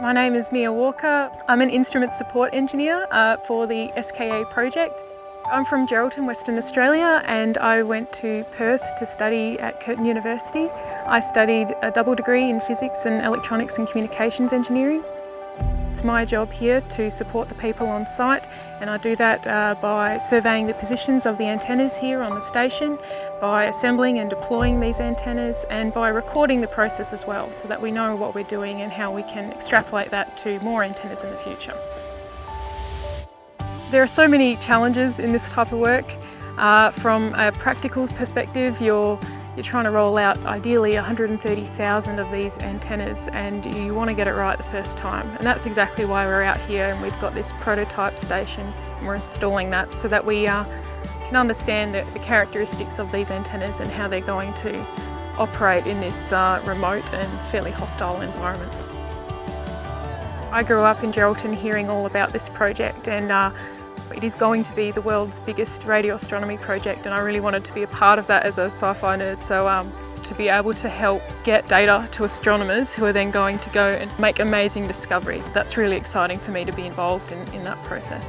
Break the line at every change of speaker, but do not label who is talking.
My name is Mia Walker. I'm an instrument support engineer uh, for the SKA project. I'm from Geraldton, Western Australia and I went to Perth to study at Curtin University. I studied a double degree in physics and electronics and communications engineering. It's my job here to support the people on site and I do that uh, by surveying the positions of the antennas here on the station, by assembling and deploying these antennas and by recording the process as well so that we know what we're doing and how we can extrapolate that to more antennas in the future. There are so many challenges in this type of work. Uh, from a practical perspective, you're you're trying to roll out ideally 130,000 of these antennas and you want to get it right the first time. And that's exactly why we're out here and we've got this prototype station and we're installing that so that we uh, can understand the, the, characteristics of these antennas and how they're going to operate in this uh, remote and fairly hostile environment. I grew up in Geraldton hearing all about this project and uh, it is going to be the world's biggest radio astronomy project and I really wanted to be a part of that as a sci-fi nerd. So um, to be able to help get data to astronomers who are then going to go and make amazing discoveries. That's really exciting for me to be involved in, in that process.